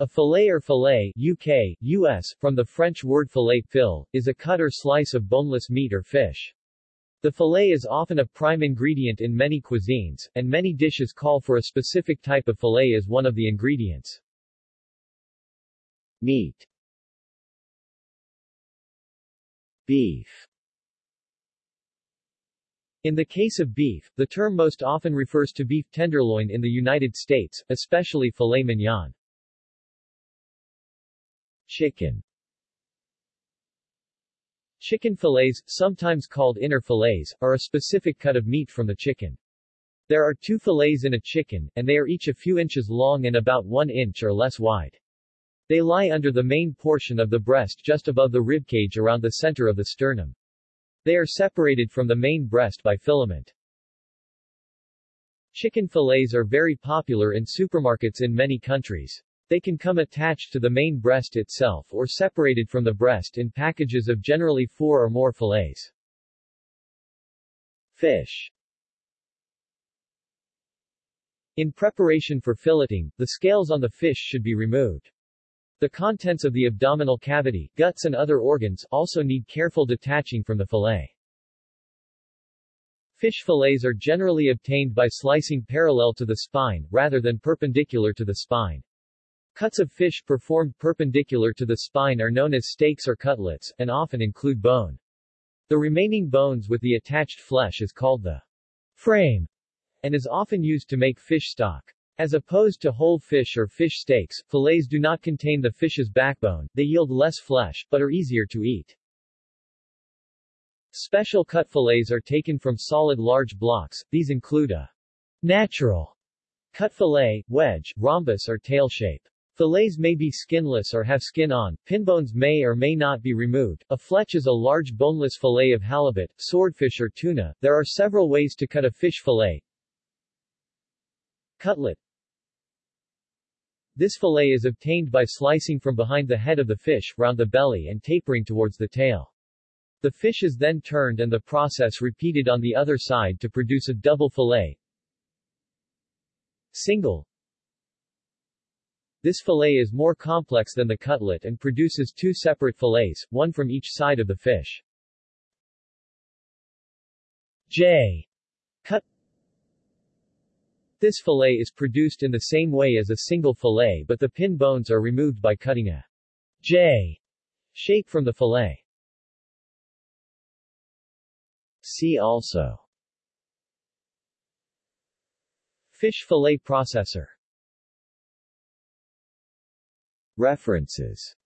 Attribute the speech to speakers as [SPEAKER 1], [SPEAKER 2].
[SPEAKER 1] A fillet or fillet UK, US, from the French word filet fil, is a cut or slice of boneless meat or fish. The fillet is often a prime ingredient in many cuisines, and many dishes call for a specific type of fillet as one of the ingredients.
[SPEAKER 2] Meat Beef
[SPEAKER 1] In the case of beef, the term most often refers to beef tenderloin in the United States, especially filet mignon.
[SPEAKER 2] Chicken
[SPEAKER 1] Chicken fillets, sometimes called inner fillets, are a specific cut of meat from the chicken. There are two fillets in a chicken, and they are each a few inches long and about one inch or less wide. They lie under the main portion of the breast just above the ribcage around the center of the sternum. They are separated from the main breast by filament. Chicken fillets are very popular in supermarkets in many countries. They can come attached to the main breast itself or separated from the breast in packages of generally four or more fillets.
[SPEAKER 2] Fish
[SPEAKER 1] In preparation for filleting, the scales on the fish should be removed. The contents of the abdominal cavity, guts and other organs, also need careful detaching from the fillet. Fish fillets are generally obtained by slicing parallel to the spine, rather than perpendicular to the spine. Cuts of fish performed perpendicular to the spine are known as steaks or cutlets, and often include bone. The remaining bones with the attached flesh is called the frame, and is often used to make fish stock. As opposed to whole fish or fish steaks, fillets do not contain the fish's backbone, they yield less flesh, but are easier to eat. Special cut fillets are taken from solid large blocks, these include a natural cut fillet, wedge, rhombus or tail shape. Fillets may be skinless or have skin on, pinbones may or may not be removed. A fletch is a large boneless fillet of halibut, swordfish or tuna. There are several ways to cut a fish fillet. Cutlet This fillet is obtained by slicing from behind the head of the fish, round the belly and tapering towards the tail. The fish is then turned and the process repeated on the other side to produce a double fillet. Single this fillet is more complex than the cutlet and produces two separate fillets, one from each side of the fish. J. Cut This fillet is produced in the same way as a single fillet but the pin bones are removed by cutting a J shape from the fillet.
[SPEAKER 2] See also
[SPEAKER 1] Fish fillet processor
[SPEAKER 2] References